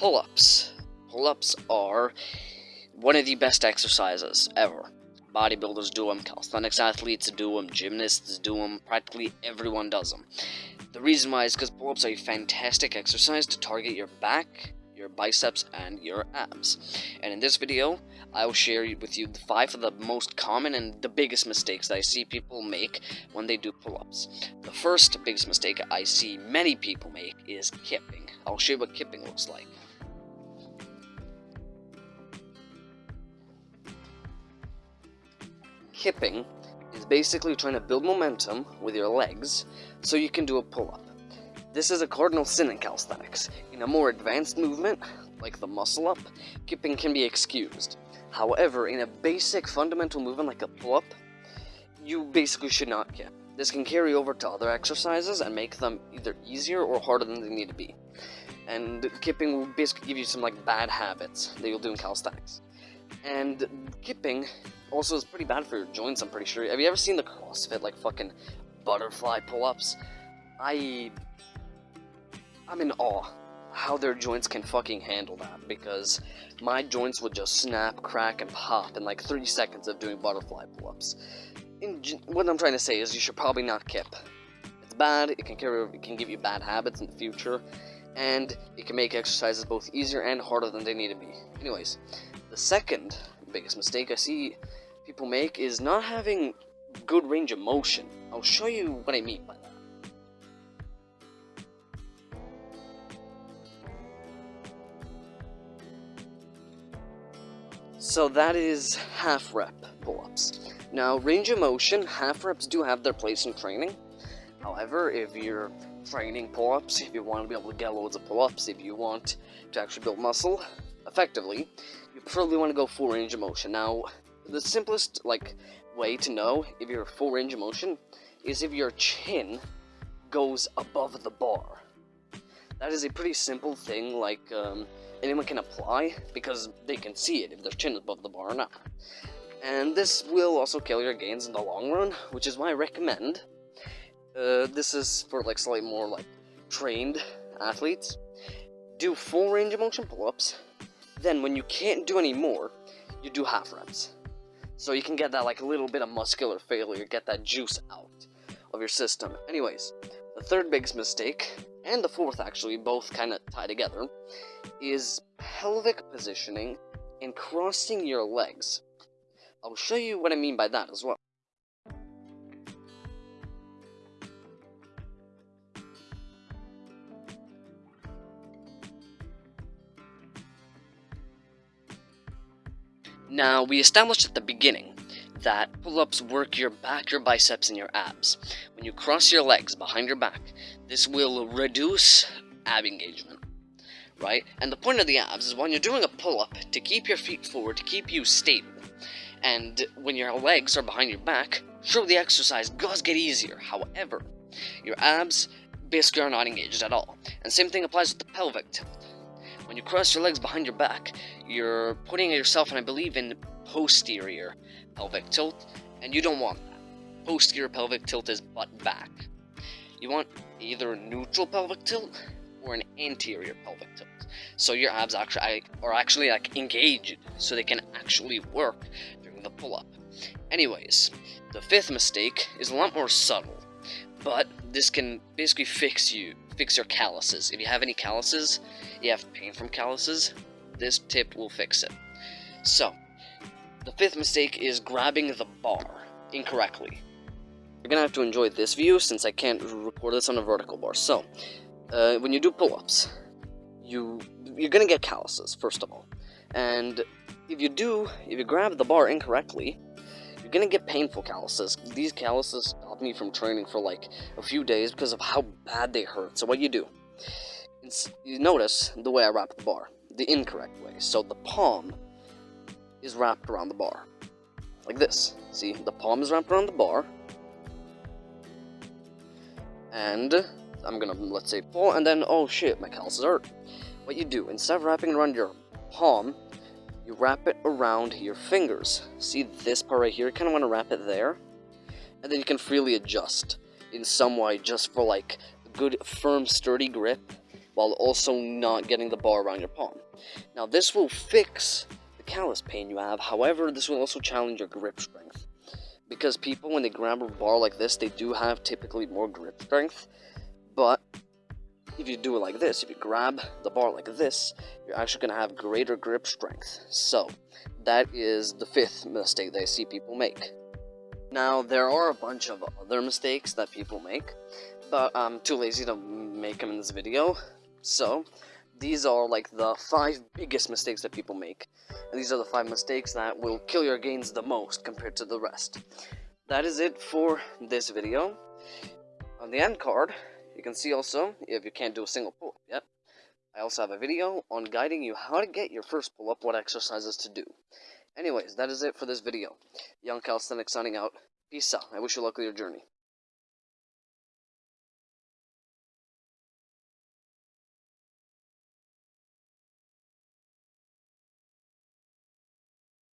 Pull-ups. Pull-ups are one of the best exercises ever. Bodybuilders do them, calisthenics athletes do them, gymnasts do them, practically everyone does them. The reason why is because pull-ups are a fantastic exercise to target your back, your biceps, and your abs. And in this video, I will share with you the five of the most common and the biggest mistakes that I see people make when they do pull-ups. The first biggest mistake I see many people make is kipping. I'll show you what kipping looks like. Kipping is basically trying to build momentum with your legs so you can do a pull-up. This is a cardinal sin in calisthenics. In a more advanced movement, like the muscle-up, kipping can be excused. However, in a basic fundamental movement like a pull-up, you basically should not kip. This can carry over to other exercises and make them either easier or harder than they need to be. And kipping will basically give you some like bad habits that you'll do in calisthenics. And kipping also is pretty bad for your joints, I'm pretty sure. Have you ever seen the CrossFit, like, fucking butterfly pull-ups? I... I'm in awe how their joints can fucking handle that, because my joints would just snap, crack, and pop in like 30 seconds of doing butterfly pull-ups. What I'm trying to say is you should probably not kip. It's bad, it can carry, it can give you bad habits in the future, and it can make exercises both easier and harder than they need to be. Anyways, the second biggest mistake I see people make is not having good range of motion. I'll show you what I mean by that. So that is half rep pull-ups. Now, range of motion, half reps do have their place in training. However, if you're training pull-ups, if you want to be able to get loads of pull-ups, if you want to actually build muscle effectively, probably want to go full range of motion. Now, the simplest like way to know if you're full range of motion is if your chin goes above the bar. That is a pretty simple thing, like um, anyone can apply because they can see it if their chin is above the bar or not. And this will also kill your gains in the long run, which is why I recommend. Uh, this is for like slightly more like trained athletes. Do full range of motion pull-ups. Then when you can't do any more, you do half reps. So you can get that like a little bit of muscular failure, get that juice out of your system. Anyways, the third biggest mistake, and the fourth actually, both kind of tie together, is pelvic positioning and crossing your legs. I'll show you what I mean by that as well. Now, we established at the beginning that pull-ups work your back, your biceps, and your abs. When you cross your legs behind your back, this will reduce ab engagement, right? And the point of the abs is when you're doing a pull-up, to keep your feet forward, to keep you stable. And when your legs are behind your back, sure, the exercise does get easier. However, your abs basically are not engaged at all. And same thing applies with the pelvic tilt. When you cross your legs behind your back, you're putting yourself, and I believe, in posterior pelvic tilt, and you don't want that. Posterior pelvic tilt is butt back. You want either a neutral pelvic tilt or an anterior pelvic tilt. So your abs actually are actually like engaged, so they can actually work during the pull-up. Anyways, the fifth mistake is a lot more subtle, but this can basically fix you, fix your calluses. If you have any calluses, you have pain from calluses, this tip will fix it. So, the fifth mistake is grabbing the bar incorrectly. You're gonna have to enjoy this view since I can't record this on a vertical bar. So, uh, when you do pull-ups, you you're gonna get calluses first of all, and if you do, if you grab the bar incorrectly, you're gonna get painful calluses. These calluses stopped me from training for like a few days because of how bad they hurt. So what you do? you notice the way I wrap the bar, the incorrect way. So the palm is wrapped around the bar, like this. See, the palm is wrapped around the bar, and I'm gonna, let's say, pull, and then, oh shit, my calluses hurt. What you do, instead of wrapping around your palm, you wrap it around your fingers. See this part right here? You kind of want to wrap it there, and then you can freely adjust in some way just for like a good, firm, sturdy grip while also not getting the bar around your palm. Now this will fix the callus pain you have, however this will also challenge your grip strength. Because people when they grab a bar like this, they do have typically more grip strength, but if you do it like this, if you grab the bar like this, you're actually going to have greater grip strength. So, that is the fifth mistake that I see people make. Now, there are a bunch of other mistakes that people make, but I'm too lazy to make them in this video. So, these are like the five biggest mistakes that people make. And these are the five mistakes that will kill your gains the most compared to the rest. That is it for this video. On the end card, you can see also, if you can't do a single pull-up yet, I also have a video on guiding you how to get your first pull-up, what exercises to do. Anyways, that is it for this video. Young Calisthenics signing out. Peace out. I wish you luck with your journey.